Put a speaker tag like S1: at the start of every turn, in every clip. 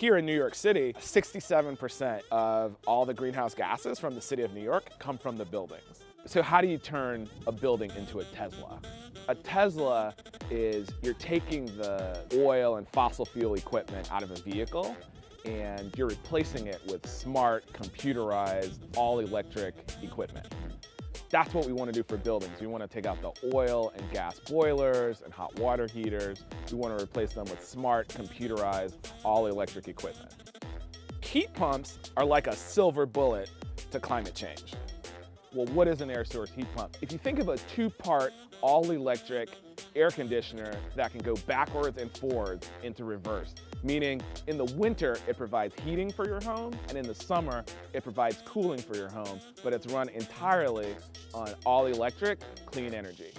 S1: Here in New York City, 67% of all the greenhouse gases from the city of New York come from the buildings. So how do you turn a building into a Tesla? A Tesla is you're taking the oil and fossil fuel equipment out of a vehicle and you're replacing it with smart, computerized, all-electric equipment. That's what we want to do for buildings. We want to take out the oil and gas boilers and hot water heaters. We want to replace them with smart, computerized, all-electric equipment. Heat pumps are like a silver bullet to climate change. Well, what is an air source heat pump? If you think of a two-part all-electric air conditioner that can go backwards and forwards into reverse, meaning in the winter, it provides heating for your home, and in the summer, it provides cooling for your home, but it's run entirely on all electric, clean energy.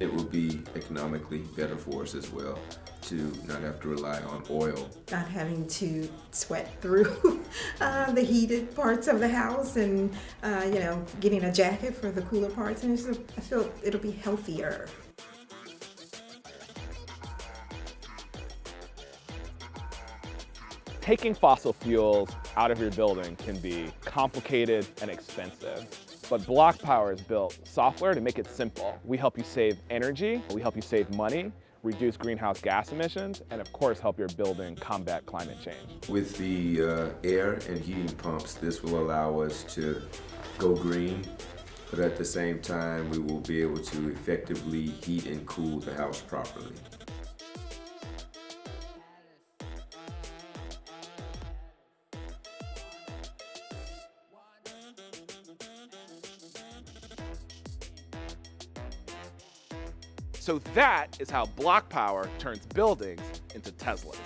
S2: It will be economically better for us as well to not have to rely on oil.
S3: Not having to sweat through uh, the heated parts of the house and, uh, you know, getting a jacket for the cooler parts. And just, I feel it'll be healthier.
S1: Taking fossil fuels out of your building can be complicated and expensive. But BlocPower has built software to make it simple. We help you save energy, we help you save money, reduce greenhouse gas emissions, and of course help your building combat climate change.
S2: With the uh, air and heating pumps, this will allow us to go green, but at the same time we will be able to effectively heat and cool the house properly.
S1: So that is how BlocPower turns buildings into Teslas.